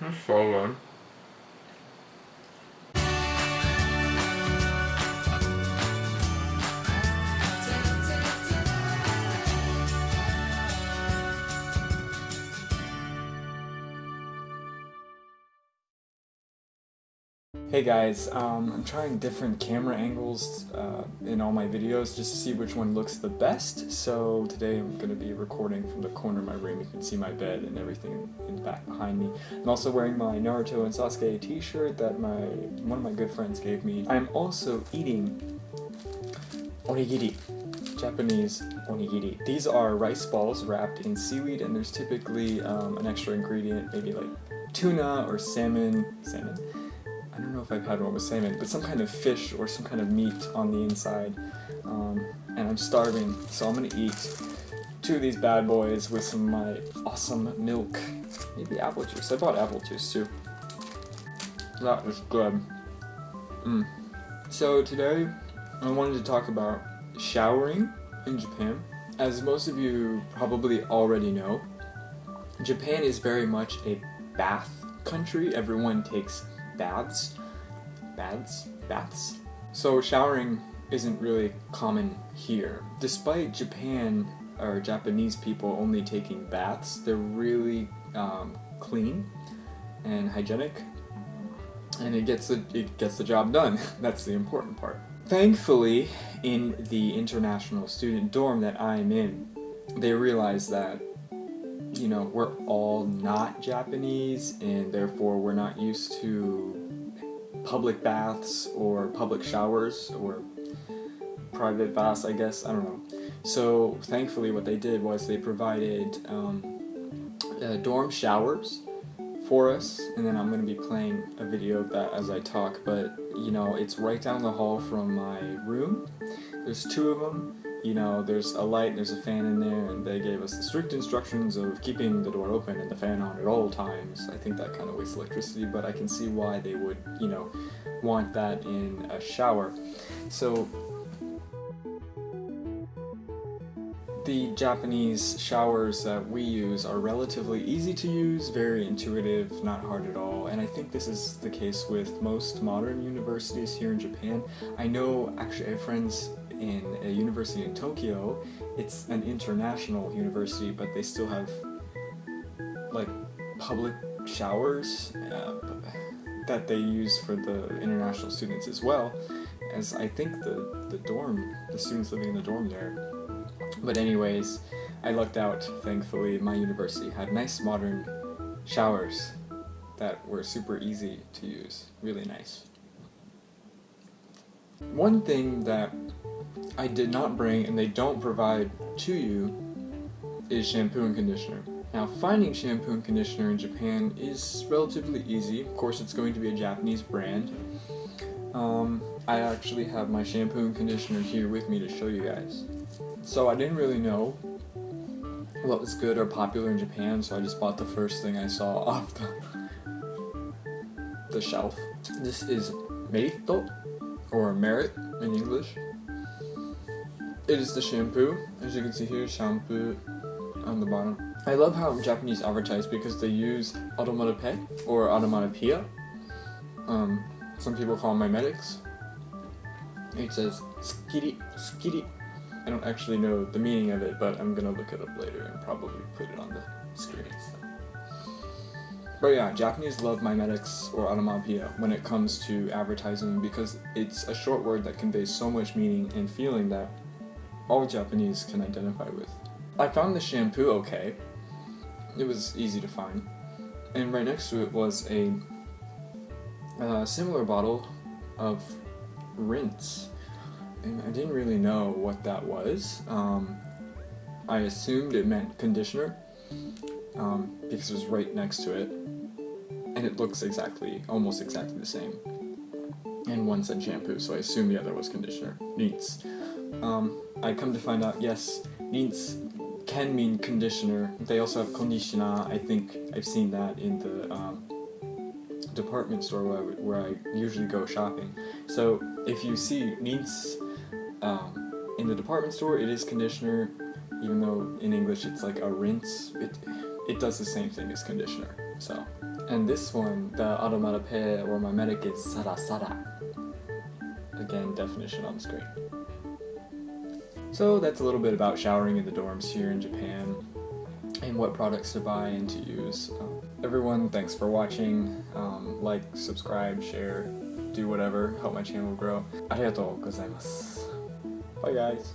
That's so good. Hey guys, um, I'm trying different camera angles uh, in all my videos just to see which one looks the best. So today I'm going to be recording from the corner of my room. You can see my bed and everything in the back behind me. I'm also wearing my Naruto and Sasuke t-shirt that my one of my good friends gave me. I'm also eating onigiri. Japanese onigiri. These are rice balls wrapped in seaweed and there's typically um, an extra ingredient, maybe like tuna or salmon, salmon, I don't know if I've had one with salmon, but some kind of fish or some kind of meat on the inside. Um, and I'm starving, so I'm gonna eat two of these bad boys with some of my awesome milk. Maybe apple juice. I bought apple juice too. That was good. Mm. So today, I wanted to talk about showering in Japan. As most of you probably already know, Japan is very much a bath country. Everyone takes baths. Baths? Baths? So showering isn't really common here. Despite Japan or Japanese people only taking baths, they're really um, clean and hygienic and it gets the, it gets the job done. That's the important part. Thankfully, in the international student dorm that I'm in, they realize that you know, we're all not Japanese and therefore we're not used to public baths or public showers or private baths, I guess, I don't know. So thankfully what they did was they provided um, uh, dorm showers for us and then I'm going to be playing a video of that as I talk but you know it's right down the hall from my room there's two of them you know, there's a light, there's a fan in there, and they gave us the strict instructions of keeping the door open and the fan on at all times. I think that kind of wastes electricity, but I can see why they would, you know, want that in a shower. So, the Japanese showers that we use are relatively easy to use, very intuitive, not hard at all, and I think this is the case with most modern universities here in Japan. I know, actually, I have friends in a university in Tokyo. It's an international university, but they still have like public showers uh, that they use for the international students as well as I think the, the dorm, the students living in the dorm there. But anyways, I lucked out, thankfully. My university had nice modern showers that were super easy to use. Really nice. One thing that I did not bring and they don't provide to you is shampoo and conditioner. Now finding shampoo and conditioner in Japan is relatively easy. Of course it's going to be a Japanese brand. Um, I actually have my shampoo and conditioner here with me to show you guys. So I didn't really know what was good or popular in Japan so I just bought the first thing I saw off the, the shelf. This is Merito or Merit in English. It is the shampoo. As you can see here, shampoo on the bottom. I love how Japanese advertise because they use onomatope or onomatopoeia. Um, some people call them mimetics. It says skiri, skiri. I don't actually know the meaning of it, but I'm gonna look it up later and probably put it on the screen. But yeah, Japanese love mimetics or onomatopoeia when it comes to advertising because it's a short word that conveys so much meaning and feeling that all Japanese can identify with. I found the shampoo okay. It was easy to find. And right next to it was a uh, similar bottle of rinse. And I didn't really know what that was. Um, I assumed it meant conditioner um, because it was right next to it. And it looks exactly, almost exactly the same. And one said shampoo, so I assumed the other was conditioner. Needs. Um, I come to find out, yes, needs can mean conditioner. They also have conditioner. I think I've seen that in the um, department store where I, where I, usually go shopping. So if you see needs um, in the department store, it is conditioner, even though in English it's like a rinse. It, it does the same thing as conditioner. So, and this one, the Automata or Mimetic is Sara Sara. Again, definition on the screen. So that's a little bit about showering in the dorms here in Japan and what products to buy and to use. Um, everyone, thanks for watching. Um, like, subscribe, share, do whatever, help my channel grow. Arigatou gozaimasu. Bye guys.